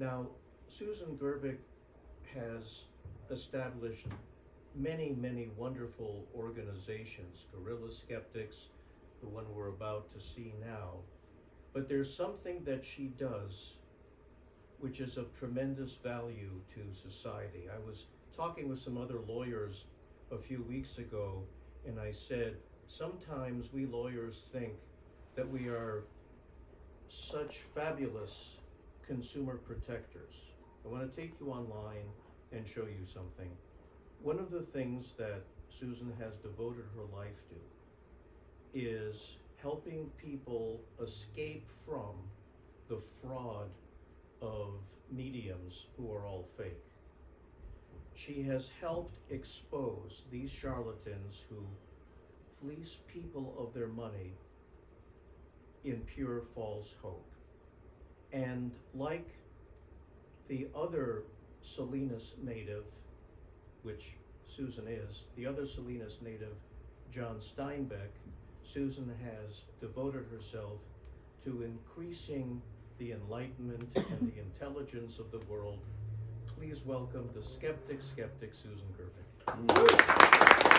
Now, Susan Gerbic has established many, many wonderful organizations, Guerrilla Skeptics, the one we're about to see now. But there's something that she does which is of tremendous value to society. I was talking with some other lawyers a few weeks ago, and I said, sometimes we lawyers think that we are such fabulous consumer protectors. I want to take you online and show you something. One of the things that Susan has devoted her life to is helping people escape from the fraud of mediums who are all fake. She has helped expose these charlatans who fleece people of their money in pure false hope. And like the other Salinas native, which Susan is, the other Salinas native, John Steinbeck, Susan has devoted herself to increasing the enlightenment and the intelligence of the world. Please welcome the skeptic skeptic Susan Gerbic. Mm.